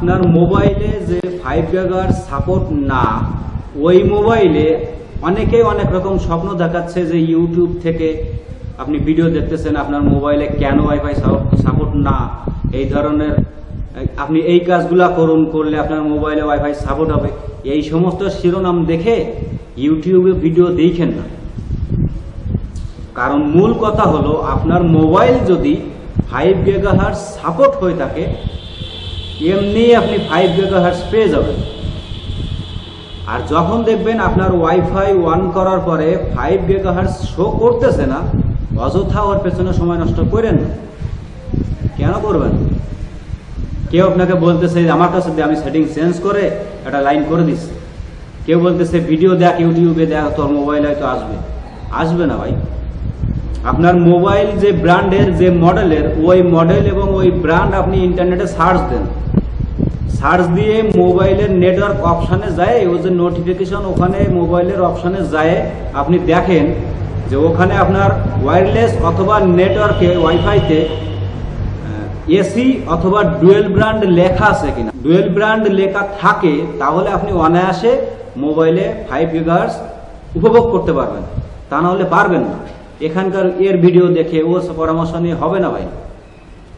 আপনার মোবাইলে যে ফাইভ গেগার সাপোর্ট না, ওই মোবাইলে অনেকেই অনেক রকম স্বপ্ন দেখাচ্ছে যে ইউটিউব থেকে আপনি ভিডিও দেখতেছেন আপনার মোবাইলে কেন ওয়াইফাই সাপোর্ট না, এই ধরনের, আপনি এই কাজগুলা করুন, করলে আপনার মোবাইলে ওয়াইফাই সাপোর্ট হবে। এই সমস্ত শিরোনাম দেখে ইউটিউবে ভিডিও দেখেন না। কারণ মূল কথা হলো, আপনার মোবাইল যদি ফাইভ গেগাহার্স সাপোর্ট হয়ে থাকে এমনি আপনি ফাইভ গেগাহার্স পেয়ে যাবেন। আর যখন দেখবেন আপনার ওয়াইফাই ওয়ান করার পরে ফাইভ গেগাহার্স শো করতেছে না, অযথা ওর পেছনে সময় নষ্ট করেন না। কেন করবেন? কেউ আপনাকে বলতেছে, আমার কাছে আমি সেটিং চেঞ্জ করে একটা লাইন করে দিচ্ছি। কেউ বলতেছে, ভিডিও দেখ, ইউটিউবে দেখ, তোর মোবাইল হয়তো আসবে। আসবে না ভাই। আপনার মোবাইল যে ব্র্যান্ডের, যে মডেলের, ওই মডেল এবং ওই ব্র্যান্ড আপনি ইন্টারনেটে সার্চ দেন। সার্চ দিয়ে মোবাইলের নেটওয়ার্ক অপশানে যায়, ও যে নোটিফিকেশন ওখানে মোবাইলের অপশানে যায়, আপনি দেখেন যে ওখানে আপনার ওয়্যারলেস অথবা নেটওয়ার্কে, ওয়াইফাইতে এসি অথবা ডুয়েল ব্র্যান্ড লেখা আছে কিনা। ডুয়েল ব্র্যান্ড লেখা থাকে, তাহলে আপনি অনায়াসে মোবাইলে ফাইভ গিগার্স উপভোগ করতে পারবেন। তা না হলে পারবেন না। এখানকার এর ভিডিও দেখে ও পরামর্শ নিয়ে হবে না ভাই।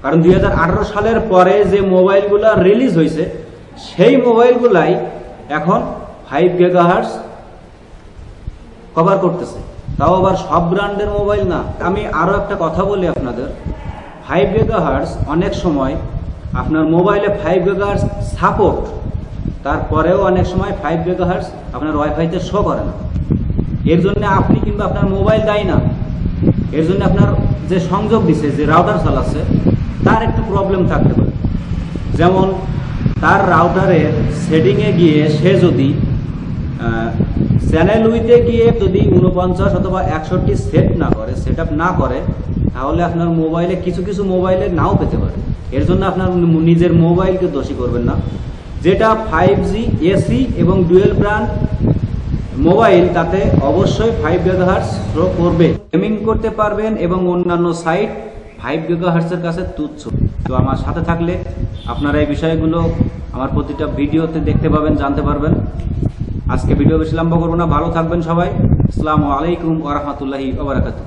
কারণ দুই হাজার আঠারো সালের পরে যে মোবাইলগুলো রিলিজ হয়েছে, সেই মোবাইলগুলাই এখন ফাইভ গেগাহার্স কভার করতেছে। তাও আবার সব ব্র্যান্ডের মোবাইল না। আমি আরও একটা কথা বলি আপনাদের। ফাইভ গেগাহার্স অনেক সময় আপনার মোবাইলে ফাইভ গেগাহার্স সাপোর্ট তারপরেও অনেক সময় ফাইভ গেগাহার্স আপনার ওয়াইফাইতে শো করে না। এর জন্য আপনি কিংবা আপনার মোবাইল দায়ী না। এর জন্য আপনার যে সংযোগ দিছে, যে রাউটার চালাচ্ছে তার একটু প্রবলেম থাকতে পারে। যেমন, তার রাউটারের সেটিংয়ে গিয়ে সে যদি চ্যানেল উইতে গিয়ে যদি উনপঞ্চাশ অথবা একষট্টি সেট না করে সেট না করে, তাহলে আপনার মোবাইলে কিছু কিছু মোবাইলে নাও পেতে পারে। এর জন্য আপনার নিজের মোবাইলকে দোষী করবেন না। যেটা ফাইভ জি এসি এবং ডুয়েল ব্র্যান্ড মোবাইল তাতে অবশ্যই ফাইভ গেগাহার্স প্রো করবে। গেমিং করতে পারবেন এবং অন্যান্য সাইট ফাইভ গেগাহার্সের কাছে তুচ্ছ। তো আমার সাথে থাকলে আপনারা এই বিষয়গুলো আমার প্রতিটা ভিডিওতে দেখতে পাবেন, জানতে পারবেন। আজকে ভিডিও বেশি লম্বা করব না। ভালো থাকবেন সবাই। আসসালামু আলাইকুম ওরহমতুল্লাহি ওবরাকাতু